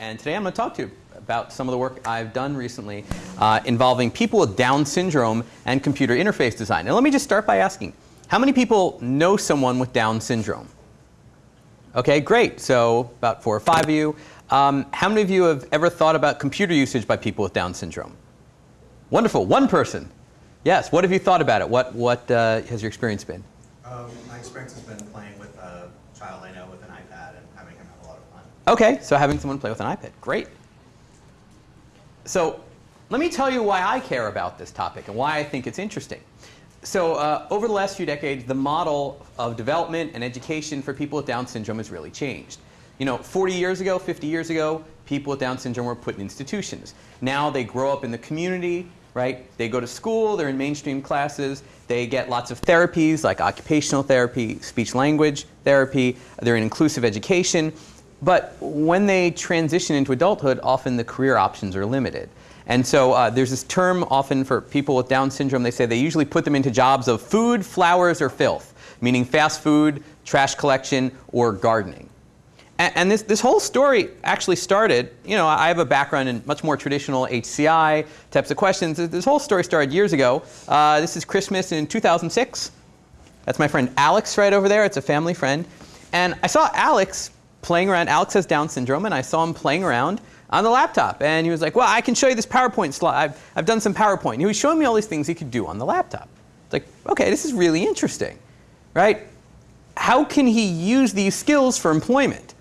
And today I'm going to talk to you about some of the work I've done recently uh, involving people with Down syndrome and computer interface design. Now let me just start by asking, how many people know someone with Down syndrome? Okay, great. So about four or five of you. Um, how many of you have ever thought about computer usage by people with Down syndrome? Wonderful. One person. Yes. What have you thought about it? What, what uh, has your experience been? Um, my experience has been playing with a child I know with an iPad and having him have a lot of fun. Okay, so having someone play with an iPad. Great. So let me tell you why I care about this topic and why I think it's interesting. So uh, over the last few decades, the model of development and education for people with Down syndrome has really changed. You know, 40 years ago, 50 years ago, people with Down syndrome were put in institutions. Now they grow up in the community, right? They go to school, they're in mainstream classes, they get lots of therapies like occupational therapy, speech language therapy, they're in inclusive education. But when they transition into adulthood, often the career options are limited. And so uh, there's this term often for people with Down syndrome, they say they usually put them into jobs of food, flowers, or filth, meaning fast food, trash collection, or gardening. And, and, this, this whole story actually started, you know, I have a background in much more traditional HCI types of questions. This whole story started years ago. Uh, this is Christmas in 2006. That's my friend Alex right over there. It's a family friend. And I saw Alex playing around. Alex has Down syndrome, and I saw him playing around on the laptop. And he was like, well, I can show you this PowerPoint slide. I've, I've done some PowerPoint. And he was showing me all these things he could do on the laptop. It's like, okay, this is really interesting, right? How can he use these skills for employment?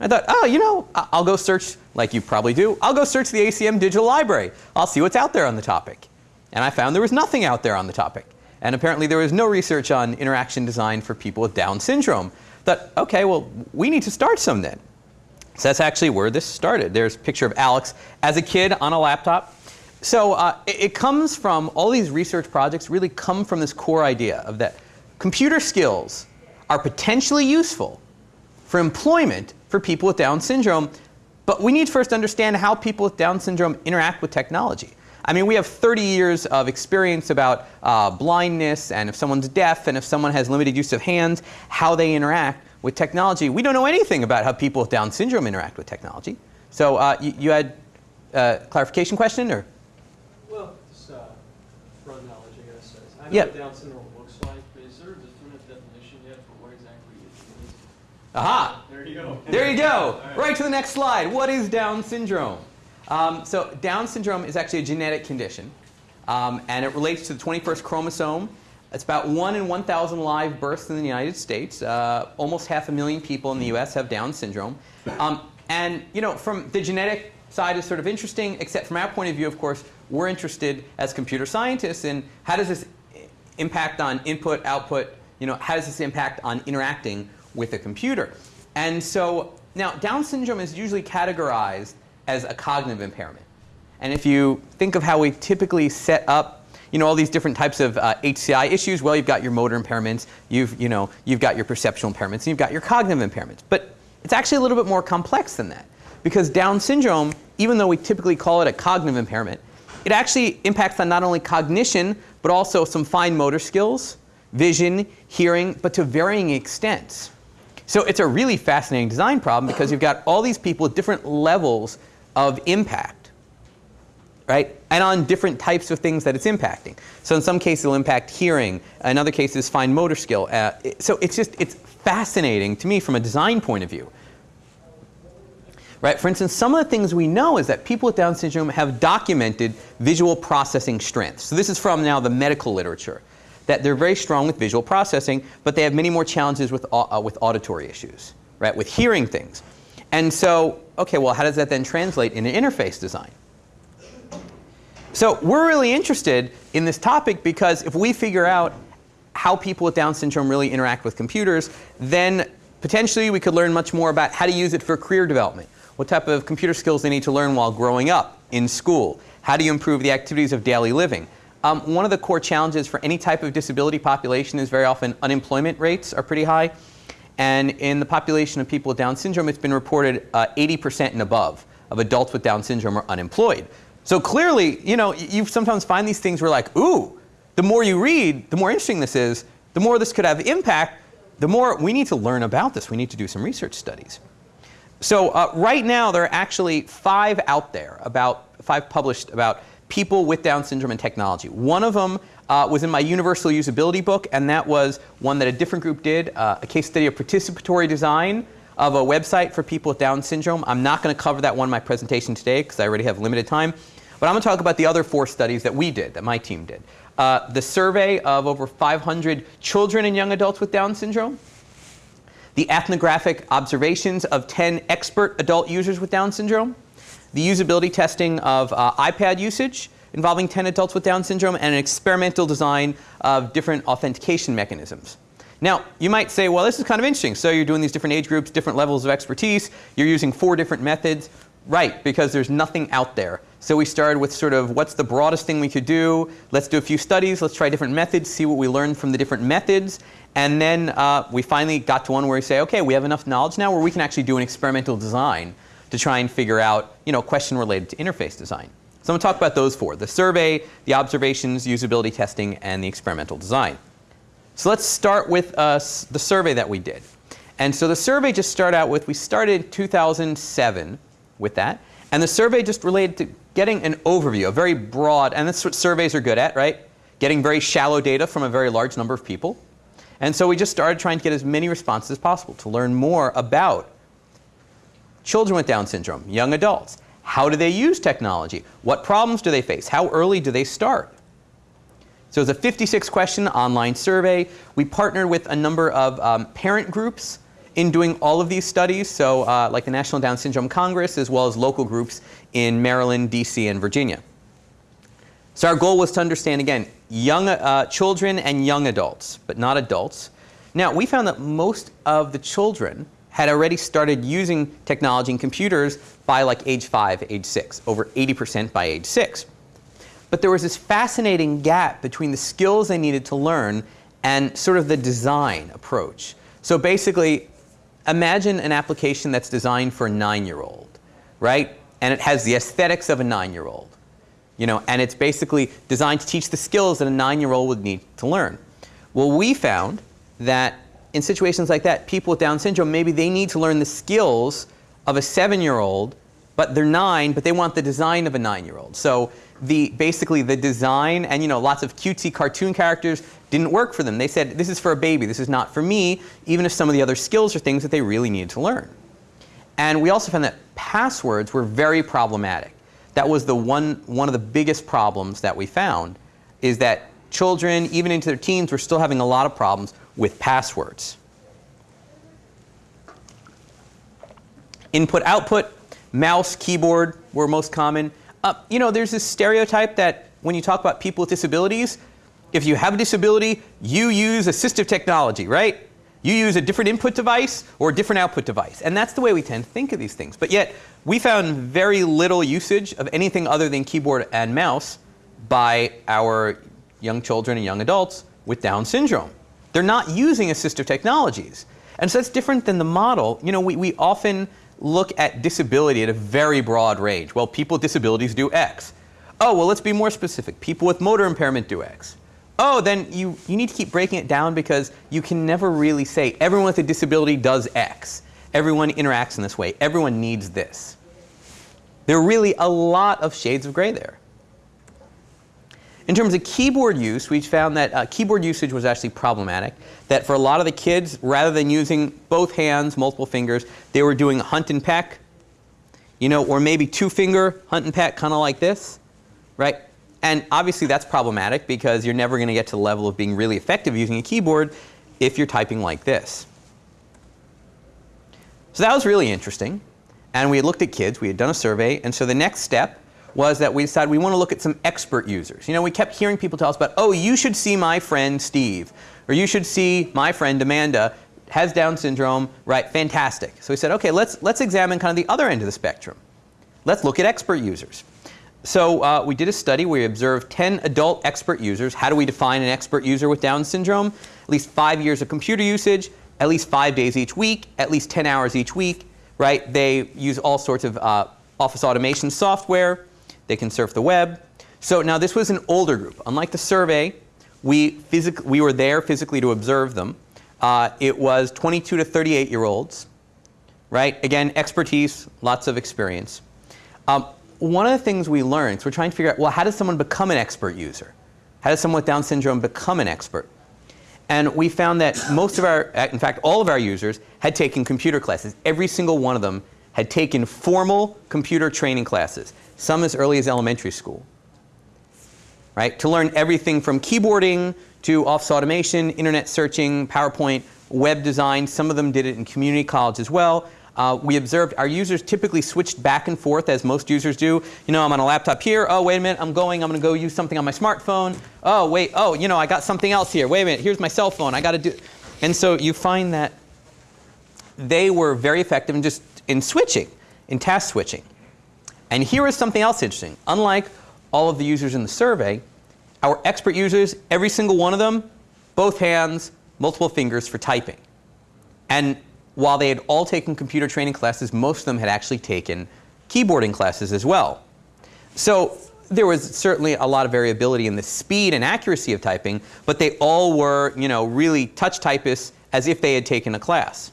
I thought, oh, you know, I'll go search, like you probably do, I'll go search the ACM Digital Library. I'll see what's out there on the topic. And I found there was nothing out there on the topic. And apparently there was no research on interaction design for people with Down syndrome. Thought, okay, well, we need to start some then. So that's actually where this started. There's a picture of Alex as a kid on a laptop. So uh, it, it comes from, all these research projects really come from this core idea of that computer skills are potentially useful for employment for people with Down syndrome, but we need to first understand how people with Down syndrome interact with technology. I mean, we have 30 years of experience about uh, blindness and if someone's deaf and if someone has limited use of hands, how they interact with technology. We don't know anything about how people with Down syndrome interact with technology. So uh, you, you, had a clarification question or? Well, just uh, broad knowledge, I guess. I know what Down syndrome looks like, but is there a definitive definition yet for what exactly it is? Aha! There you go. There you go. right. right to the next slide. What is Down syndrome? Um, so Down syndrome is actually a genetic condition, um, and it relates to the 21st chromosome. It's about 1 in 1,000 live births in the United States. Uh, almost half a million people in the US have Down syndrome. Um, and you know, from the genetic side is sort of interesting, except from our point of view, of course, we're interested as computer scientists in how does this impact on input, output, you know, how does this impact on interacting with a computer? And so now Down syndrome is usually categorized as a cognitive impairment. And if you think of how we typically set up you know, all these different types of uh, HCI issues, well, you've got your motor impairments, you've, you know, you've got your perceptual impairments, and you've got your cognitive impairments. But it's actually a little bit more complex than that. Because Down syndrome, even though we typically call it a cognitive impairment, it actually impacts on not only cognition, but also some fine motor skills, vision, hearing, but to varying extents. So it's a really fascinating design problem because you've got all these people with different levels of impact, right? And on different types of things that it's impacting. So in some cases it'll impact hearing, in other cases fine motor skill. Uh, so it's just, it's fascinating to me from a design point of view. Right? For instance, some of the things we know is that people with Down syndrome have documented visual processing strengths. So this is from now the medical literature that they're very strong with visual processing, but they have many more challenges with, uh, with auditory issues, right, with hearing things. And so, okay, well, how does that then translate into interface design? So we're really interested in this topic because if we figure out how people with Down syndrome really interact with computers, then potentially we could learn much more about how to use it for career development, what type of computer skills they need to learn while growing up in school, how do you improve the activities of daily living, um, one of the core challenges for any type of disability population is very often unemployment rates are pretty high. And in the population of people with Down syndrome, it's been reported 80% uh, and above of adults with Down syndrome are unemployed. So clearly, you know, you sometimes find these things where like, ooh, the more you read, the more interesting this is, the more this could have impact, the more we need to learn about this. We need to do some research studies. So uh, right now, there are actually five out there, about five published about people with Down syndrome and technology. One of them uh, was in my universal usability book, and that was one that a different group did, uh, a case study of participatory design of a website for people with Down syndrome. I'm not going to cover that one in my presentation today because I already have limited time. But I'm going to talk about the other four studies that we did, that my team did. Uh, the survey of over 500 children and young adults with Down syndrome, the ethnographic observations of 10 expert adult users with Down syndrome, the usability testing of uh, iPad usage involving 10 adults with Down syndrome, and an experimental design of different authentication mechanisms. Now, you might say, well, this is kind of interesting. So you're doing these different age groups, different levels of expertise. You're using four different methods. Right, because there's nothing out there. So we started with sort of what's the broadest thing we could do. Let's do a few studies. Let's try different methods, see what we learn from the different methods. And then uh, we finally got to one where we say, okay, we have enough knowledge now where we can actually do an experimental design to try and figure out, you know, a question related to interface design. So I'm going to talk about those four, the survey, the observations, usability testing, and the experimental design. So let's start with uh, the survey that we did. And so the survey just started out with, we started in 2007 with that. And the survey just related to getting an overview, a very broad, and that's what surveys are good at, right? Getting very shallow data from a very large number of people. And so we just started trying to get as many responses as possible to learn more about children with Down syndrome, young adults. How do they use technology? What problems do they face? How early do they start? So it's a 56 question online survey. We partnered with a number of um, parent groups in doing all of these studies, so uh, like the National Down Syndrome Congress as well as local groups in Maryland, DC, and Virginia. So our goal was to understand, again, young uh, children and young adults, but not adults. Now, we found that most of the children had already started using technology and computers by like age 5, age 6, over 80% by age 6. But there was this fascinating gap between the skills they needed to learn and sort of the design approach. So basically, imagine an application that's designed for a nine-year-old, right? And it has the aesthetics of a nine-year-old. You know, and it's basically designed to teach the skills that a nine-year-old would need to learn. Well, we found that in situations like that, people with Down syndrome, maybe they need to learn the skills of a seven-year-old, but they're nine, but they want the design of a nine-year-old. So the, basically the design and you know, lots of cutesy cartoon characters didn't work for them. They said, this is for a baby, this is not for me, even if some of the other skills are things that they really need to learn. And we also found that passwords were very problematic. That was the one, one of the biggest problems that we found, is that children, even into their teens, were still having a lot of problems with passwords. Input, output, mouse, keyboard were most common. Uh, you know, there's this stereotype that when you talk about people with disabilities, if you have a disability, you use assistive technology, right? You use a different input device or a different output device. And that's the way we tend to think of these things. But yet, we found very little usage of anything other than keyboard and mouse by our young children and young adults with Down syndrome. They're not using assistive technologies. And so that's different than the model. You know, we, we often look at disability at a very broad range. Well, people with disabilities do X. Oh, well, let's be more specific. People with motor impairment do X. Oh, then you, you need to keep breaking it down because you can never really say everyone with a disability does X. Everyone interacts in this way. Everyone needs this. There are really a lot of shades of gray there. In terms of keyboard use, we found that uh, keyboard usage was actually problematic. That for a lot of the kids, rather than using both hands, multiple fingers, they were doing hunt and peck, you know, or maybe two finger hunt and peck, kind of like this, right? And obviously that's problematic because you're never going to get to the level of being really effective using a keyboard if you're typing like this. So that was really interesting. And we had looked at kids, we had done a survey, and so the next step was that we decided we want to look at some expert users. You know, we kept hearing people tell us about, oh, you should see my friend Steve, or you should see my friend Amanda, has Down syndrome, right, fantastic. So we said, okay, let's, let's examine kind of the other end of the spectrum. Let's look at expert users. So uh, we did a study where we observed 10 adult expert users. How do we define an expert user with Down syndrome? At least five years of computer usage, at least five days each week, at least 10 hours each week, right? They use all sorts of uh, office automation software. They can surf the web. So now this was an older group. Unlike the survey, we, we were there physically to observe them. Uh, it was 22 to 38 year olds, right? Again, expertise, lots of experience. Um, one of the things we learned, so we're trying to figure out, well, how does someone become an expert user? How does someone with Down syndrome become an expert? And we found that most of our, in fact, all of our users had taken computer classes. Every single one of them had taken formal computer training classes, some as early as elementary school, right? To learn everything from keyboarding to office automation, internet searching, PowerPoint, web design. Some of them did it in community college as well. Uh, we observed our users typically switched back and forth as most users do. You know, I'm on a laptop here. Oh, wait a minute, I'm going. I'm going to go use something on my smartphone. Oh, wait. Oh, you know, I got something else here. Wait a minute. Here's my cell phone. I got to do. And so you find that they were very effective in just in switching, in task switching. And here is something else interesting. Unlike all of the users in the survey, our expert users, every single one of them, both hands, multiple fingers for typing. And while they had all taken computer training classes, most of them had actually taken keyboarding classes as well. So there was certainly a lot of variability in the speed and accuracy of typing, but they all were, you know, really touch typists as if they had taken a class.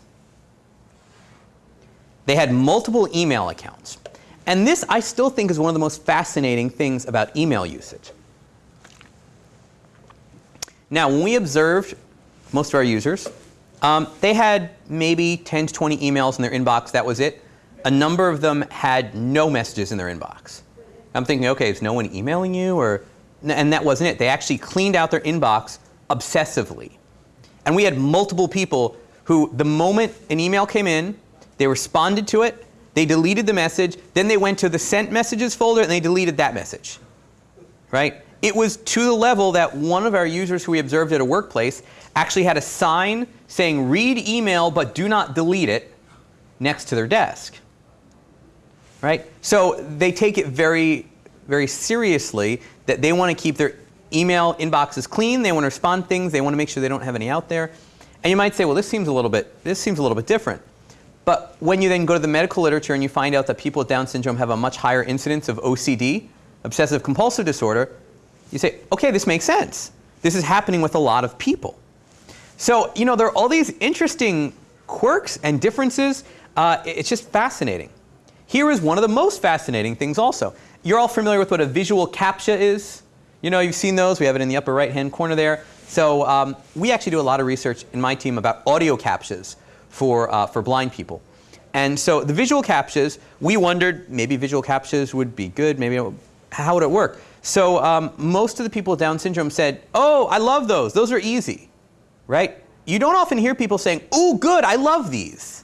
They had multiple email accounts. And this, I still think, is one of the most fascinating things about email usage. Now, when we observed most of our users, um, they had maybe 10 to 20 emails in their inbox. That was it. A number of them had no messages in their inbox. I'm thinking, okay, is no one emailing you? Or, and that wasn't it. They actually cleaned out their inbox obsessively. And we had multiple people who, the moment an email came in, they responded to it, they deleted the message, then they went to the sent messages folder and they deleted that message. Right? It was to the level that one of our users who we observed at a workplace actually had a sign saying read email but do not delete it next to their desk. Right? So they take it very, very seriously that they want to keep their email inboxes clean, they want to respond things, they want to make sure they don't have any out there. And you might say, well, this seems a little bit, this seems a little bit different. But when you then go to the medical literature and you find out that people with Down syndrome have a much higher incidence of OCD, obsessive compulsive disorder, you say, okay, this makes sense. This is happening with a lot of people. So, you know, there are all these interesting quirks and differences. Uh, it's just fascinating. Here is one of the most fascinating things also. You're all familiar with what a visual CAPTCHA is. You know, you've seen those. We have it in the upper right-hand corner there. So um, we actually do a lot of research in my team about audio CAPTCHAs for, uh, for blind people. And so the visual CAPTCHAs, we wondered maybe visual CAPTCHAs would be good, maybe how would it work? So um, most of the people with Down syndrome said, oh, I love those, those are easy, right? You don't often hear people saying, oh, good, I love these,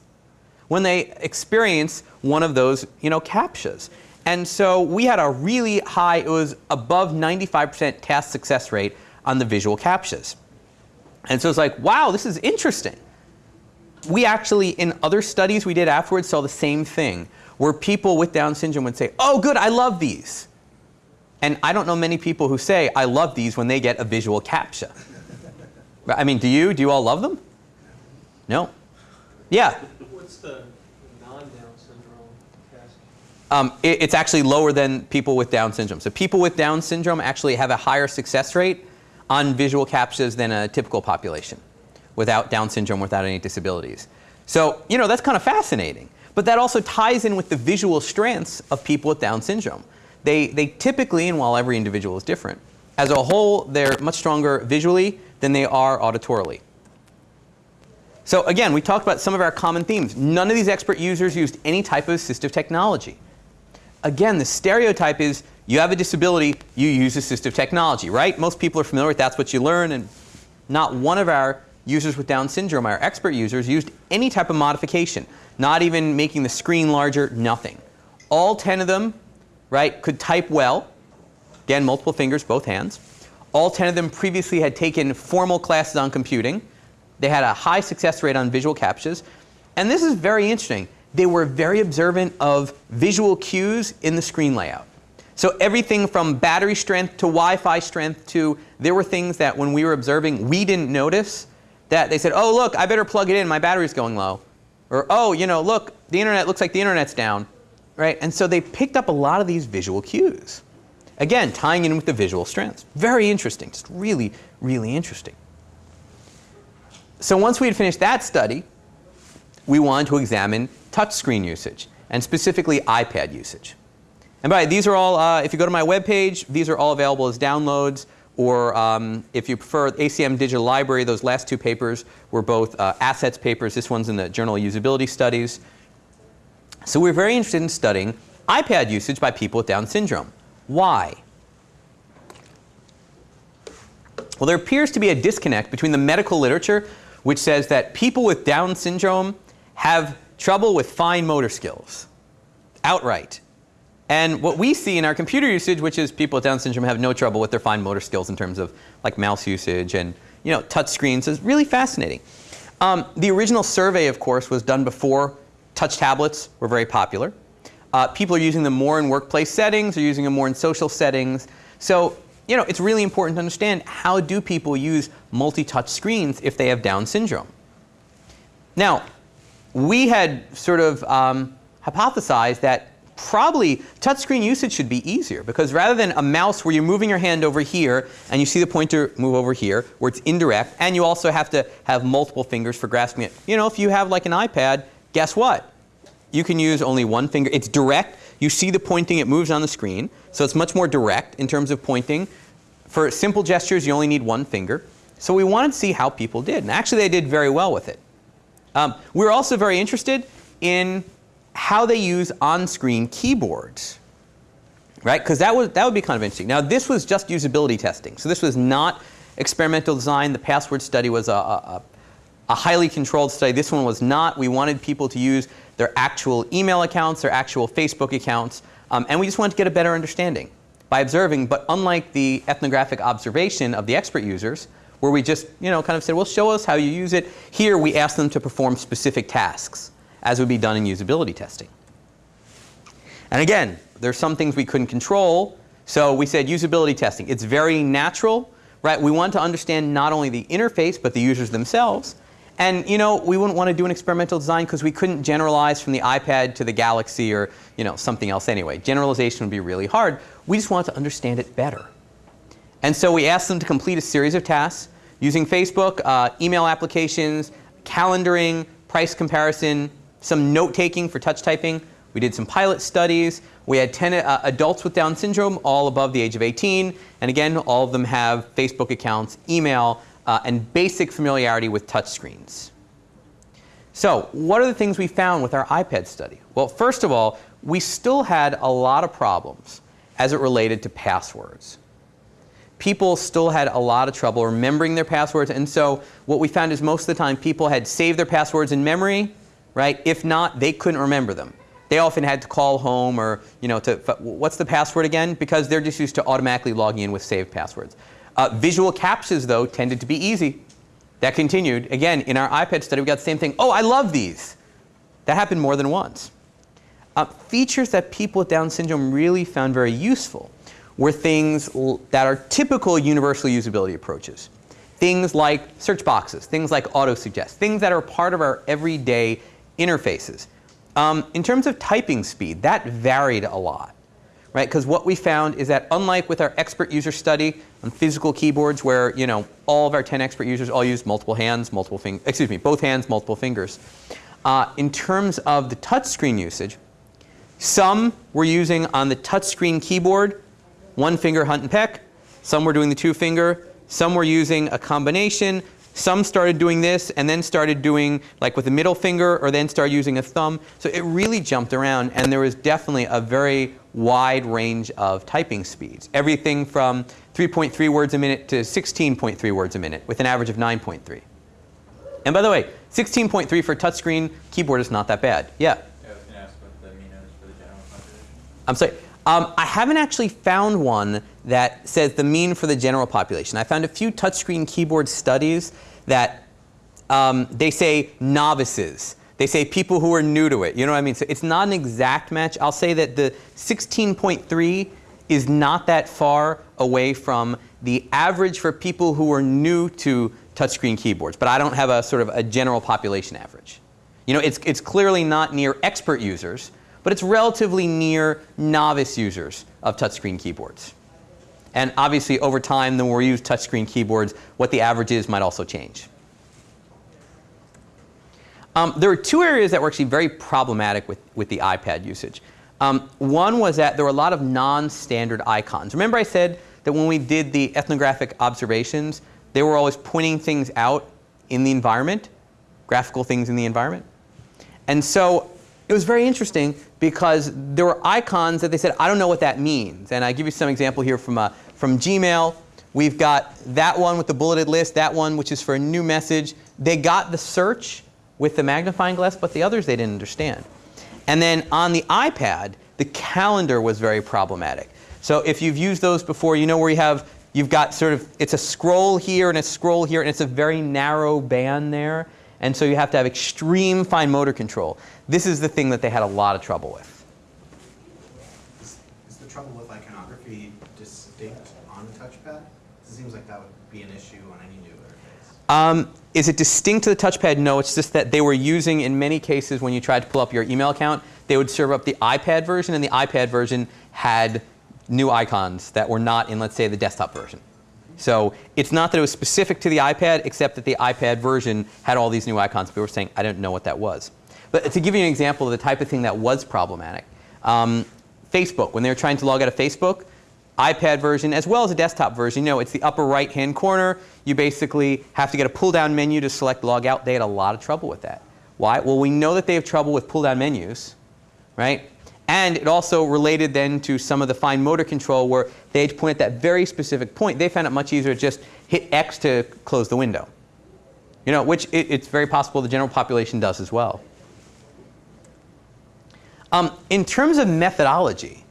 when they experience one of those, you know, CAPTCHAs. And so we had a really high, it was above 95% task success rate on the visual CAPTCHAs. And so it's like, wow, this is interesting we actually, in other studies we did afterwards, saw the same thing, where people with Down syndrome would say, oh, good, I love these. And I don't know many people who say, I love these when they get a visual CAPTCHA. I mean, do you? Do you all love them? No? Yeah? What's the non-Down syndrome test? Um, it, it's actually lower than people with Down syndrome. So people with Down syndrome actually have a higher success rate on visual CAPTCHAs than a typical population without Down syndrome, without any disabilities. So, you know, that's kind of fascinating. But that also ties in with the visual strengths of people with Down syndrome. They, they typically, and while every individual is different, as a whole, they're much stronger visually than they are auditorily. So again, we talked about some of our common themes. None of these expert users used any type of assistive technology. Again, the stereotype is you have a disability, you use assistive technology, right? Most people are familiar with that's what you learn, and not one of our users with Down syndrome, our expert users, used any type of modification, not even making the screen larger, nothing. All 10 of them, right, could type well. Again, multiple fingers, both hands. All 10 of them previously had taken formal classes on computing. They had a high success rate on visual CAPTCHAs. And this is very interesting. They were very observant of visual cues in the screen layout. So everything from battery strength to Wi-Fi strength to there were things that when we were observing we didn't notice that they said, oh, look, I better plug it in. My battery's going low. Or, oh, you know, look, the internet looks like the internet's down. Right? And so they picked up a lot of these visual cues. Again, tying in with the visual strengths. Very interesting. Just really, really interesting. So once we had finished that study, we wanted to examine touchscreen usage, and specifically iPad usage. And by the way, these are all, uh, if you go to my webpage, these are all available as downloads, or um, if you prefer ACM Digital Library, those last two papers were both uh, assets papers. This one's in the Journal of Usability Studies. So we're very interested in studying iPad usage by people with Down syndrome. Why? Well, there appears to be a disconnect between the medical literature, which says that people with Down syndrome have trouble with fine motor skills, outright. And what we see in our computer usage, which is people with Down syndrome have no trouble with their fine motor skills in terms of like mouse usage and you know touch screens, is really fascinating. Um, the original survey, of course, was done before touch tablets were very popular. Uh, people are using them more in workplace settings, they're using them more in social settings. So you know, it's really important to understand how do people use multi-touch screens if they have Down syndrome. Now, we had sort of um, hypothesized that probably touchscreen usage should be easier because rather than a mouse where you're moving your hand over here and you see the pointer move over here where it's indirect and you also have to have multiple fingers for grasping it. You know, if you have like an iPad, guess what? You can use only one finger. It's direct. You see the pointing, it moves on the screen. So it's much more direct in terms of pointing. For simple gestures, you only need one finger. So we wanted to see how people did. And actually, they did very well with it. Um, we were also very interested in how they use on-screen keyboards. Right? Because that, was, that would be kind of interesting. Now, this was just usability testing. So this was not experimental design. The password study was a, a, a highly controlled study. This one was not. We wanted people to use their actual email accounts, their actual Facebook accounts, um, and we just wanted to get a better understanding by observing. But unlike the ethnographic observation of the expert users, where we just you know, kind of said, well, show us how you use it, here we asked them to perform specific tasks, as would be done in usability testing. And again, there's some things we couldn't control, so we said usability testing. It's very natural, right? We want to understand not only the interface, but the users themselves. And you know, we wouldn't want to do an experimental design because we couldn't generalize from the iPad to the Galaxy or you know, something else anyway. Generalization would be really hard. We just wanted to understand it better. And so we asked them to complete a series of tasks using Facebook, uh, email applications, calendaring, price comparison, some note taking for touch typing. We did some pilot studies. We had 10 uh, adults with Down syndrome, all above the age of 18. And again, all of them have Facebook accounts, email, uh, and basic familiarity with touchscreens. So what are the things we found with our iPad study? Well, first of all, we still had a lot of problems as it related to passwords. People still had a lot of trouble remembering their passwords, and so what we found is most of the time people had saved their passwords in memory, right? If not, they couldn't remember them. They often had to call home or, you know, to, what's the password again? Because they're just used to automatically logging in with saved passwords. Uh, visual captchas, though, tended to be easy. That continued. Again, in our iPad study, we got the same thing. Oh, I love these. That happened more than once. Uh, features that people with Down syndrome really found very useful were things that are typical universal usability approaches. Things like search boxes, things like auto-suggest, things that are part of our everyday interfaces. Um, in terms of typing speed, that varied a lot right? Because what we found is that unlike with our expert user study on physical keyboards where, you know, all of our 10 expert users all use multiple hands, multiple fingers, excuse me, both hands, multiple fingers. Uh, in terms of the touchscreen usage, some were using on the touchscreen keyboard one finger hunt and peck. Some were doing the two finger. Some were using a combination. Some started doing this and then started doing like with the middle finger or then started using a thumb. So it really jumped around and there was definitely a very wide range of typing speeds. Everything from 3.3 words a minute to 16.3 words a minute with an average of 9.3. And by the way, 16.3 for a touchscreen keyboard is not that bad. Yeah? Yeah, I was going to ask what the mean is for the general population. I'm sorry. Um, I haven't actually found one that says the mean for the general population. I found a few touchscreen keyboard studies that um, they say novices. They say people who are new to it. You know what I mean? So it's not an exact match. I'll say that the 16.3 is not that far away from the average for people who are new to touchscreen keyboards. But I don't have a sort of a general population average. You know, it's, it's clearly not near expert users, but it's relatively near novice users of touchscreen keyboards. And obviously, over time, the more we use touchscreen keyboards, what the average is might also change. Um, there were two areas that were actually very problematic with, with the iPad usage. Um, one was that there were a lot of non-standard icons. Remember I said that when we did the ethnographic observations, they were always pointing things out in the environment, graphical things in the environment. And so it was very interesting because there were icons that they said, I don't know what that means. And I give you some example here from, uh, from Gmail. We've got that one with the bulleted list, that one which is for a new message. They got the search with the magnifying glass, but the others they didn't understand. And then on the iPad, the calendar was very problematic. So if you've used those before, you know where you have, you've got sort of, it's a scroll here and a scroll here, and it's a very narrow band there. And so you have to have extreme fine motor control. This is the thing that they had a lot of trouble with. Is, is the trouble with iconography distinct on the touchpad? It seems like that would be an issue on any new interface. Um, is it distinct to the touchpad? No, it's just that they were using, in many cases, when you tried to pull up your email account, they would serve up the iPad version, and the iPad version had new icons that were not in, let's say, the desktop version. So it's not that it was specific to the iPad, except that the iPad version had all these new icons. People were saying, I didn't know what that was. But to give you an example of the type of thing that was problematic, um, Facebook, when they were trying to log out of Facebook, iPad version as well as a desktop version, you know, it's the upper right hand corner. You basically have to get a pull down menu to select log out. They had a lot of trouble with that. Why? Well, we know that they have trouble with pull down menus, right? And it also related then to some of the fine motor control where they had to point at that very specific point. They found it much easier to just hit X to close the window. You know, which it, it's very possible the general population does as well. Um, in terms of methodology,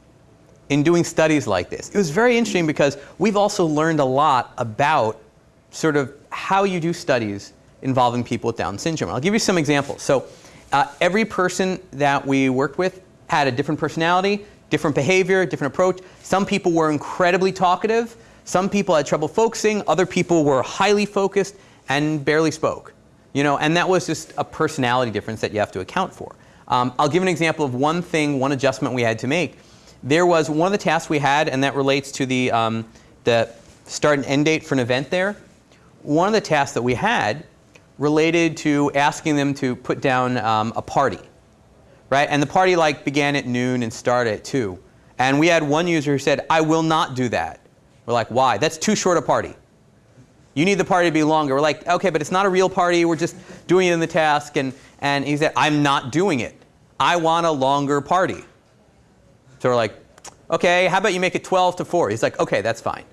in doing studies like this, it was very interesting because we've also learned a lot about sort of how you do studies involving people with Down syndrome. I'll give you some examples. So uh, every person that we worked with had a different personality, different behavior, different approach. Some people were incredibly talkative. Some people had trouble focusing. Other people were highly focused and barely spoke. You know, and that was just a personality difference that you have to account for. Um, I'll give an example of one thing, one adjustment we had to make. There was one of the tasks we had, and that relates to the, um, the start and end date for an event there. One of the tasks that we had related to asking them to put down um, a party right? And the party like began at noon and started at 2. And we had one user who said, I will not do that. We're like, why? That's too short a party. You need the party to be longer. We're like, okay, but it's not a real party. We're just doing it in the task. And, and he said, I'm not doing it. I want a longer party. So we're like, okay, how about you make it 12 to 4? He's like, okay, that's fine.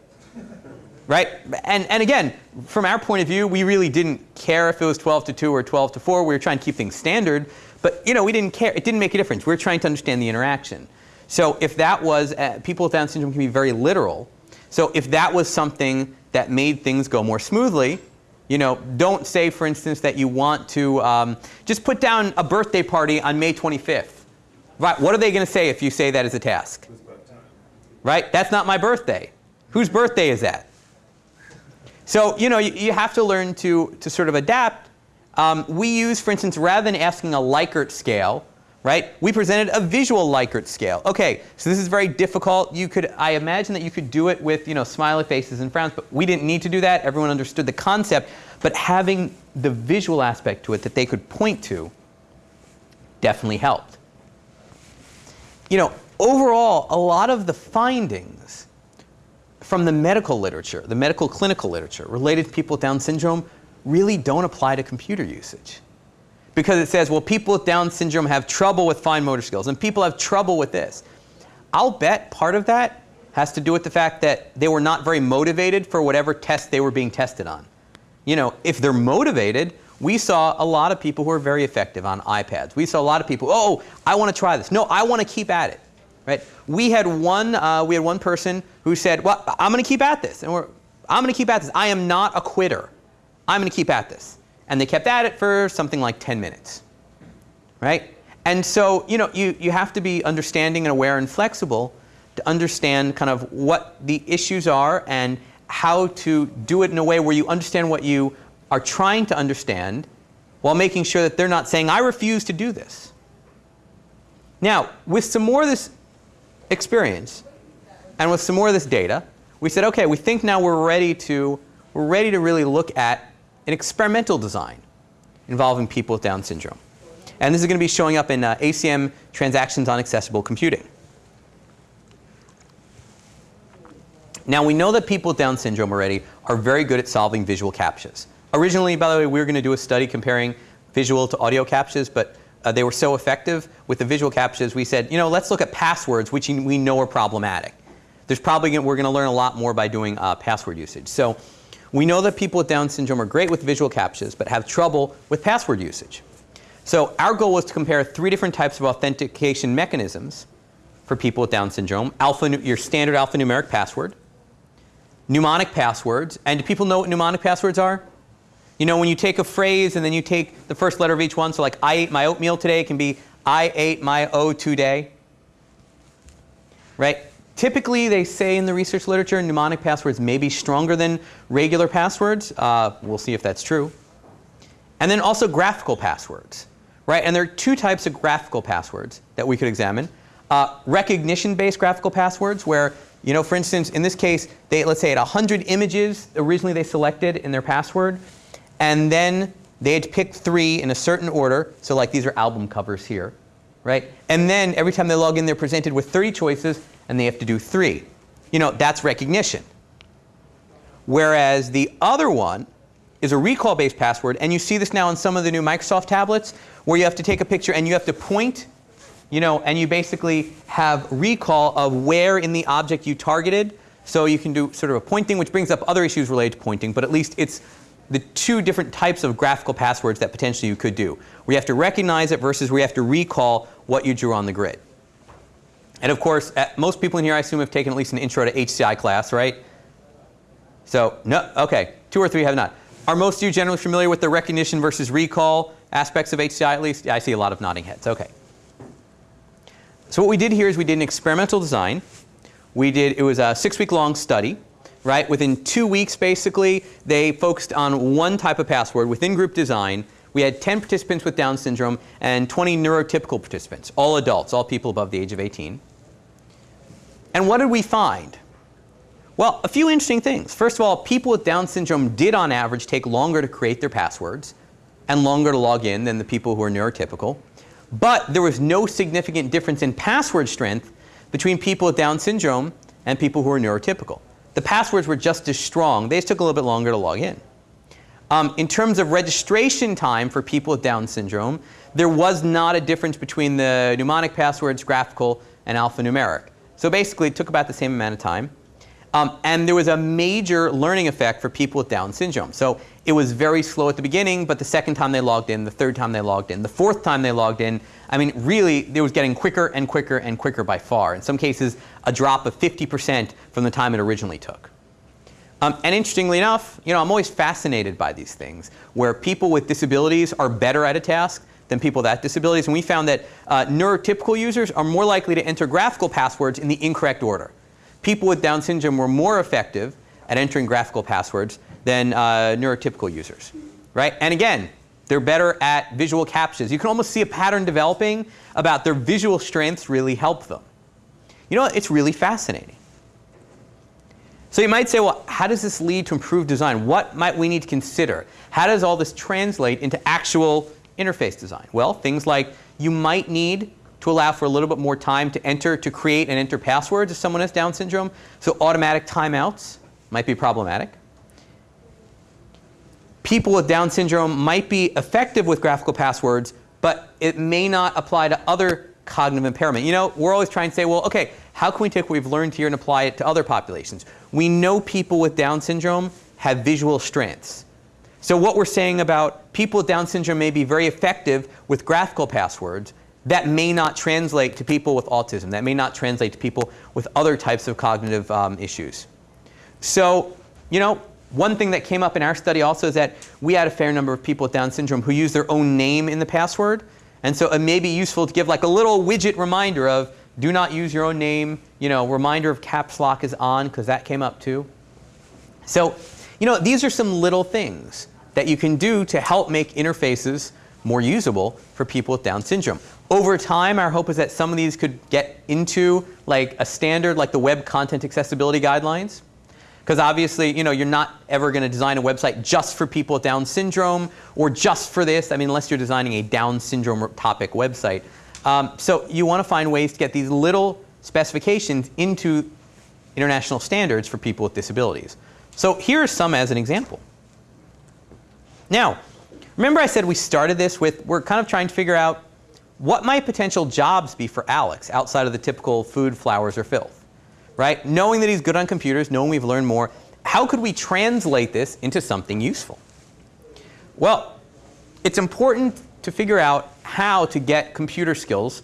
Right? And, and again, from our point of view, we really didn't care if it was 12 to 2 or 12 to 4. We were trying to keep things standard. But you know, we didn't care. It didn't make a difference. We were trying to understand the interaction. So if that was, uh, people with Down syndrome can be very literal. So if that was something that made things go more smoothly, you know, don't say, for instance, that you want to um, just put down a birthday party on May 25th. Right? What are they going to say if you say that as a task? Right? That's not my birthday. Whose birthday is that? So, you know, you, you have to learn to, to sort of adapt um, we use, for instance, rather than asking a Likert scale, right, we presented a visual Likert scale. Okay, so this is very difficult. You could, I imagine that you could do it with, you know, smiley faces and frowns, but we didn't need to do that. Everyone understood the concept. But having the visual aspect to it that they could point to definitely helped. You know, overall, a lot of the findings from the medical literature, the medical clinical literature related to people with Down syndrome really don't apply to computer usage. Because it says, well, people with Down syndrome have trouble with fine motor skills, and people have trouble with this. I'll bet part of that has to do with the fact that they were not very motivated for whatever test they were being tested on. You know, if they're motivated, we saw a lot of people who are very effective on iPads. We saw a lot of people, oh, I want to try this. No, I want to keep at it. Right? We had one, uh, we had one person who said, well, I'm going to keep at this. And we're, I'm going to keep at this. I am not a quitter. I'm going to keep at this. And they kept at it for something like 10 minutes. Right? And so, you know, you, you have to be understanding and aware and flexible to understand kind of what the issues are and how to do it in a way where you understand what you are trying to understand while making sure that they're not saying, I refuse to do this. Now, with some more of this experience and with some more of this data, we said, okay, we think now we're ready to, we're ready to really look at an experimental design. involving people with Down syndrome. And this is going to be showing up in uh, ACM transactions on accessible computing. Now we know that people with Down syndrome already are very good at solving visual captchas. Originally, by the way, we were going to do a study comparing visual to audio captchas, but uh, they were so effective with the visual captchas, we said, you know, let's look at passwords, which we know are problematic. There's probably we're going to learn a lot more by doing uh, password usage. So we know that people with Down syndrome are great with visual captchas, but have trouble with password usage. So our goal was to compare three different types of authentication mechanisms for people with Down syndrome. Alpha, your standard alphanumeric password, mnemonic passwords, and do people know what mnemonic passwords are? You know, when you take a phrase and then you take the first letter of each one, so like I ate my oatmeal today can be I ate my O today. Right? Typically, they say in the research literature, mnemonic passwords may be stronger than regular passwords. Uh, we'll see if that's true. And then also graphical passwords. Right? And there are two types of graphical passwords that we could examine. Uh, recognition-based graphical passwords where, you know, for instance, in this case, they, let's say had 100 images originally they selected in their password and then they had to pick three in a certain order. So like these are album covers here, right? And then every time they log in, they're presented with 30 choices, and they have to do three. You know, that's recognition. Whereas the other one is a recall-based password, and you see this now in some of the new Microsoft tablets, where you have to take a picture and you have to point, you know, and you basically have recall of where in the object you targeted. So you can do sort of a pointing, which brings up other issues related to pointing, but at least it's the two different types of graphical passwords that potentially you could do. You have to recognize it versus you have to recall what you drew on the grid. And of course, uh, most people in here I assume have taken at least an intro to HCI class, right? So, no, okay, two or three have not. Are most of you generally familiar with the recognition versus recall aspects of HCI at least? Yeah, I see a lot of nodding heads, okay. So what we did here is we did an experimental design. We did, it was a six week long study right? Within two weeks, basically, they focused on one type of password within group design. We had 10 participants with Down syndrome and 20 neurotypical participants, all adults, all people above the age of 18. And what did we find? Well, a few interesting things. First of all, people with Down syndrome did on average take longer to create their passwords and longer to log in than the people who are neurotypical. But there was no significant difference in password strength between people with Down syndrome and people who are neurotypical the passwords were just as strong. They just took a little bit longer to log in. Um, in terms of registration time for people with Down syndrome, there was not a difference between the mnemonic passwords, graphical, and alphanumeric. So basically, it took about the same amount of time. Um, and there was a major learning effect for people with Down syndrome. So it was very slow at the beginning, but the second time they logged in, the third time they logged in, the fourth time they logged in, I mean, really, it was getting quicker and quicker and quicker by far. In some cases, a drop of 50% from the time it originally took. Um, and interestingly enough, you know, I'm always fascinated by these things, where people with disabilities are better at a task than people without disabilities. And we found that uh, neurotypical users are more likely to enter graphical passwords in the incorrect order. People with Down syndrome were more effective at entering graphical passwords than uh, neurotypical users, right? And again, they're better at visual captchas. You can almost see a pattern developing about their visual strengths really help them. You know, it's really fascinating. So you might say, well, how does this lead to improved design? What might we need to consider? How does all this translate into actual interface design? Well, things like you might need to allow for a little bit more time to enter, to create and enter passwords if someone has Down syndrome. So automatic timeouts might be problematic people with Down syndrome might be effective with graphical passwords, but it may not apply to other cognitive impairment. You know, we're always trying to say, well, okay, how can we take what we've learned here and apply it to other populations? We know people with Down syndrome have visual strengths. So what we're saying about people with Down syndrome may be very effective with graphical passwords, that may not translate to people with autism. That may not translate to people with other types of cognitive um, issues. So, you know, one thing that came up in our study also is that we had a fair number of people with Down syndrome who use their own name in the password. And so it may be useful to give like a little widget reminder of do not use your own name. You know, reminder of caps lock is on because that came up too. So, you know, these are some little things that you can do to help make interfaces more usable for people with Down syndrome. Over time, our hope is that some of these could get into like a standard like the Web Content Accessibility Guidelines. Because obviously, you know, you're not ever going to design a website just for people with Down syndrome or just for this. I mean, unless you're designing a Down syndrome topic website. Um, so you want to find ways to get these little specifications into international standards for people with disabilities. So here are some as an example. Now, remember I said we started this with, we're kind of trying to figure out what might potential jobs be for Alex outside of the typical food, flowers, or filth? Right? Knowing that he's good on computers, knowing we've learned more, how could we translate this into something useful? Well, it's important to figure out how to get computer skills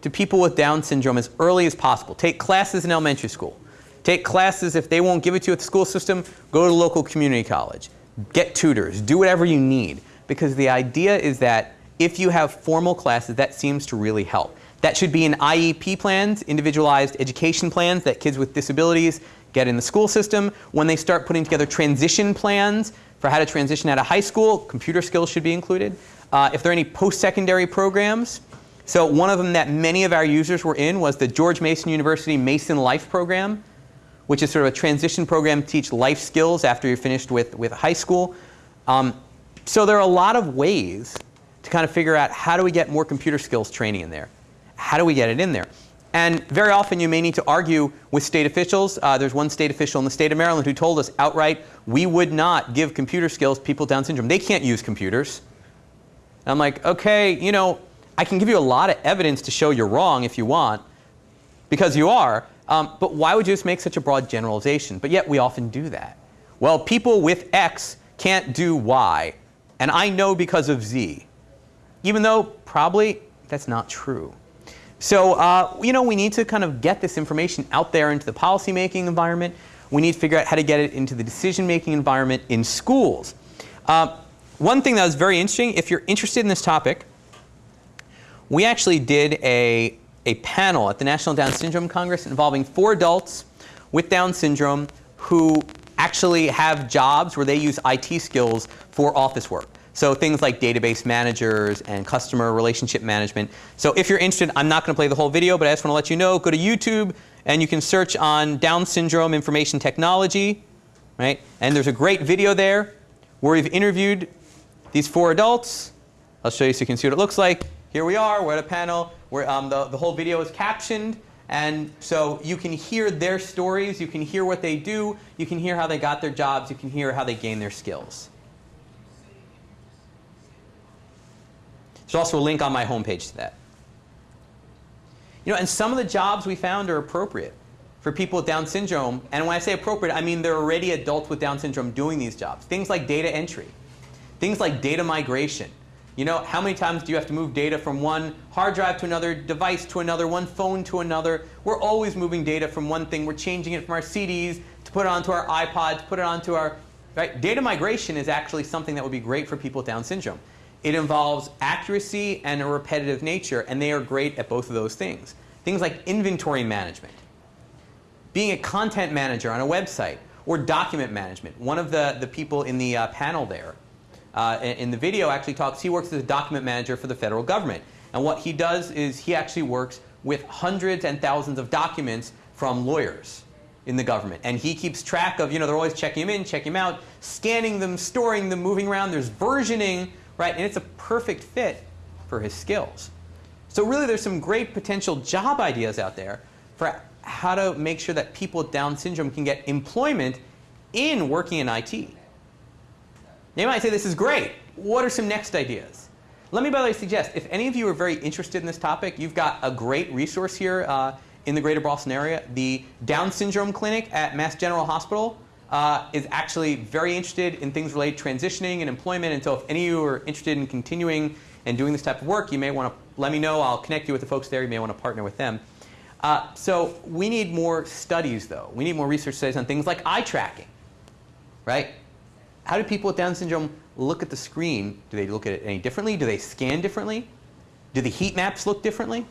to people with Down syndrome as early as possible. Take classes in elementary school. Take classes, if they won't give it to you at the school system, go to local community college. Get tutors. Do whatever you need. Because the idea is that if you have formal classes, that seems to really help. That should be in IEP plans, individualized education plans that kids with disabilities get in the school system. When they start putting together transition plans for how to transition out of high school, computer skills should be included. Uh, if there are any post-secondary programs, so one of them that many of our users were in was the George Mason University Mason Life Program, which is sort of a transition program to teach life skills after you're finished with, with high school. Um, so there are a lot of ways to kind of figure out how do we get more computer skills training in there? How do we get it in there? And very often you may need to argue with state officials. Uh, there's one state official in the state of Maryland who told us outright, we would not give computer skills to people with Down syndrome. They can't use computers. And I'm like, okay, you know, I can give you a lot of evidence to show you're wrong if you want, because you are, um, but why would you just make such a broad generalization? But yet we often do that. Well, people with X can't do Y, and I know because of Z, even though probably that's not true. So, uh, you know, we need to kind of get this information out there into the policymaking environment. We need to figure out how to get it into the decision-making environment in schools. Uh, one thing that was very interesting, if you're interested in this topic, we actually did a, a panel at the National Down Syndrome Congress involving four adults with Down syndrome who actually have jobs where they use IT skills for office work. So things like database managers and customer relationship management. So if you're interested, I'm not going to play the whole video, but I just want to let you know, go to YouTube and you can search on Down syndrome information technology, right? And there's a great video there where we've interviewed these four adults. I'll show you so you can see what it looks like. Here we are, we're at a panel where um, the, the whole video is captioned. And so you can hear their stories, you can hear what they do, you can hear how they got their jobs, you can hear how they gain their skills. There's also a link on my homepage to that. You know, and some of the jobs we found are appropriate for people with Down syndrome. And when I say appropriate, I mean they're already adults with Down syndrome doing these jobs. Things like data entry, things like data migration. You know, how many times do you have to move data from one hard drive to another, device to another, one phone to another? We're always moving data from one thing. We're changing it from our CDs to put it onto our iPods, put it onto our, right? Data migration is actually something that would be great for people with Down syndrome. It involves accuracy and a repetitive nature, and they are great at both of those things. Things like inventory management, being a content manager on a website, or document management. One of the, the people in the uh, panel there uh, in the video actually talks, he works as a document manager for the federal government. And what he does is he actually works with hundreds and thousands of documents from lawyers in the government. And he keeps track of, you know, they're always checking him in, checking him out, scanning them, storing them, moving around. There's versioning, right? And it's a perfect fit for his skills. So really there's some great potential job ideas out there for how to make sure that people with Down syndrome can get employment in working in IT. You might say this is great. What are some next ideas? Let me, by the way, suggest if any of you are very interested in this topic, you've got a great resource here uh, in the greater Boston area. The Down Syndrome Clinic at Mass General Hospital uh, is actually very interested in things related to transitioning and employment. And so if any of you are interested in continuing and doing this type of work, you may want to let me know. I'll connect you with the folks there. You may want to partner with them. Uh, so we need more studies, though. We need more research studies on things like eye tracking, right? How do people with Down syndrome look at the screen? Do they look at it any differently? Do they scan differently? Do the heat maps look differently?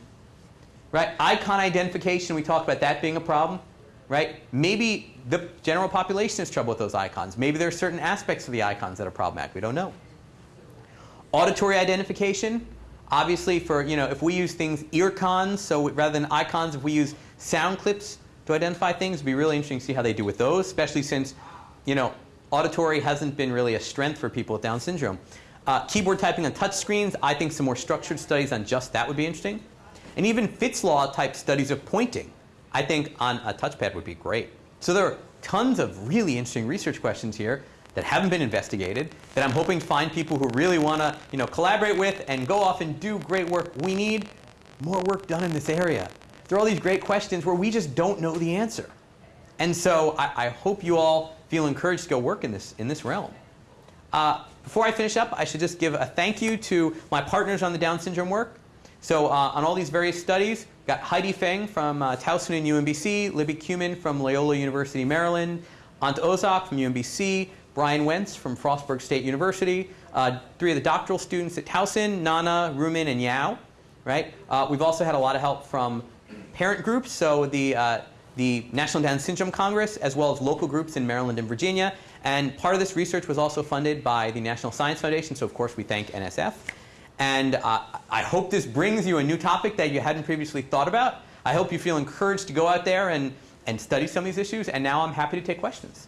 Right? Icon identification, we talked about that being a problem. Right? Maybe the general population has trouble with those icons. Maybe there are certain aspects of the icons that are problematic. We don't know. Auditory identification, obviously for, you know, if we use things earcons, so rather than icons, if we use sound clips to identify things. It'd be really interesting to see how they do with those, especially since, you know, auditory hasn't been really a strength for people with Down syndrome. Uh, keyboard typing on touch screens, I think some more structured studies on just that would be interesting. And even Fitts law type studies of pointing, I think on a touchpad would be great. So there are tons of really interesting research questions here that haven't been investigated that I'm hoping to find people who really want to you know, collaborate with and go off and do great work. We need more work done in this area. There are all these great questions where we just don't know the answer. And so I, I hope you all feel encouraged to go work in this, in this realm. Uh, before I finish up, I should just give a thank you to my partners on the Down syndrome work. So uh, on all these various studies, got Heidi Feng from uh, Towson and UMBC, Libby Kumin from Loyola University, Maryland, Ant Ozok from UMBC, Brian Wentz from Frostburg State University, uh, three of the doctoral students at Towson, Nana, Rumin, and Yao. Right? Uh, we've also had a lot of help from parent groups, so the, uh, the National Down Syndrome Congress, as well as local groups in Maryland and Virginia. And part of this research was also funded by the National Science Foundation, so of course we thank NSF. And uh, I hope this brings you a new topic that you hadn't previously thought about. I hope you feel encouraged to go out there and, and study some of these issues. And now I'm happy to take questions.